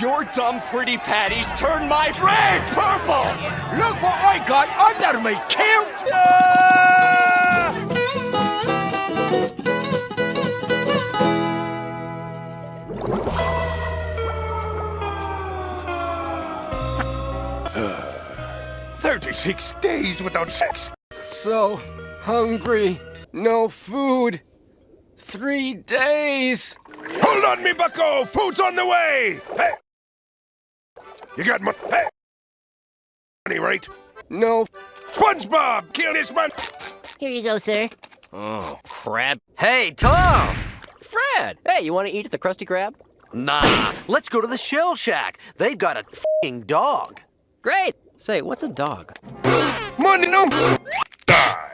Your dumb pretty patties turned my drink purple! Look what I got under me, kill! Thirty-six days without sex. So hungry, no food. Three days. Hold on, me bucko! Food's on the way! Hey! You got money? Hey! Money, right? No. SpongeBob, kill this man! Here you go, sir. Oh, crap. Hey, Tom! Fred! Hey, you want to eat at the Krusty Krab? Nah, let's go to the Shell Shack. They've got a fing dog. Great! Say, what's a dog? Money, no! Die!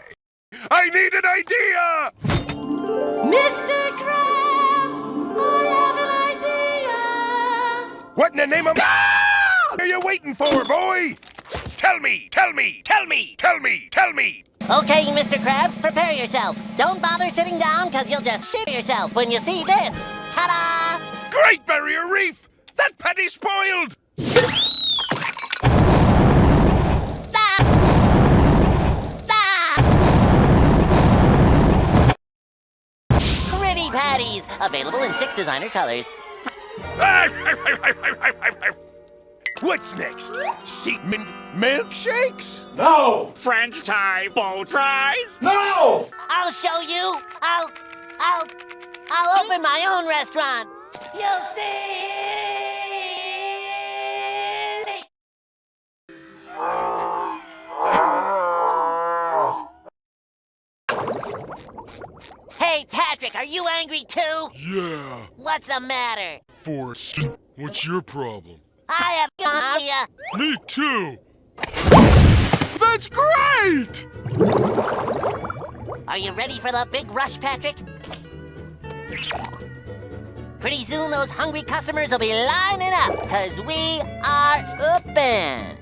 I need an idea! Mr. Krabs! I have an idea! What in the name of are you waiting for, boy? Tell me, tell me, tell me, tell me, tell me. Okay, Mr. Krabs, prepare yourself. Don't bother sitting down, because you'll just shit yourself when you see this. Ta-da! Great Barrier Reef! That patty's spoiled! Patties, available in six designer colors. What's next? Seaman milkshakes? No! French tie bow ties? No! I'll show you. I'll, I'll, I'll open my own restaurant. You'll see. Hey, Patrick, are you angry too? Yeah, What's the matter? Force. What's your problem? I have idea. Me too. That's great! Are you ready for the big rush, Patrick? Pretty soon those hungry customers will be lining up, because we are open.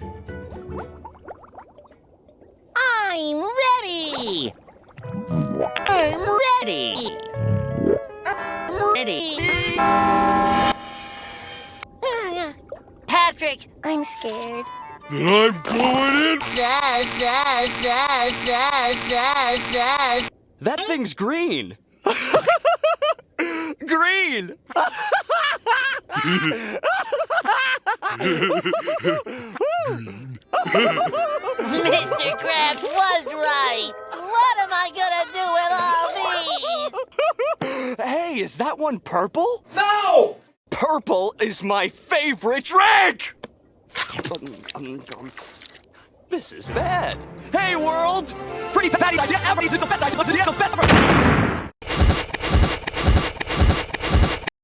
I'm ready! I'm ready! I'm ready! Patrick, I'm scared. Then I'm going in. Da, da, da, da, da, da. That thing's green! green! Mr. Krabs was right. What am I gonna do with all these? Hey, is that one purple? No! Purple is my favorite drink! This is bad. Hey, world! Pretty Patty's idea ever is the best idea. Do the best.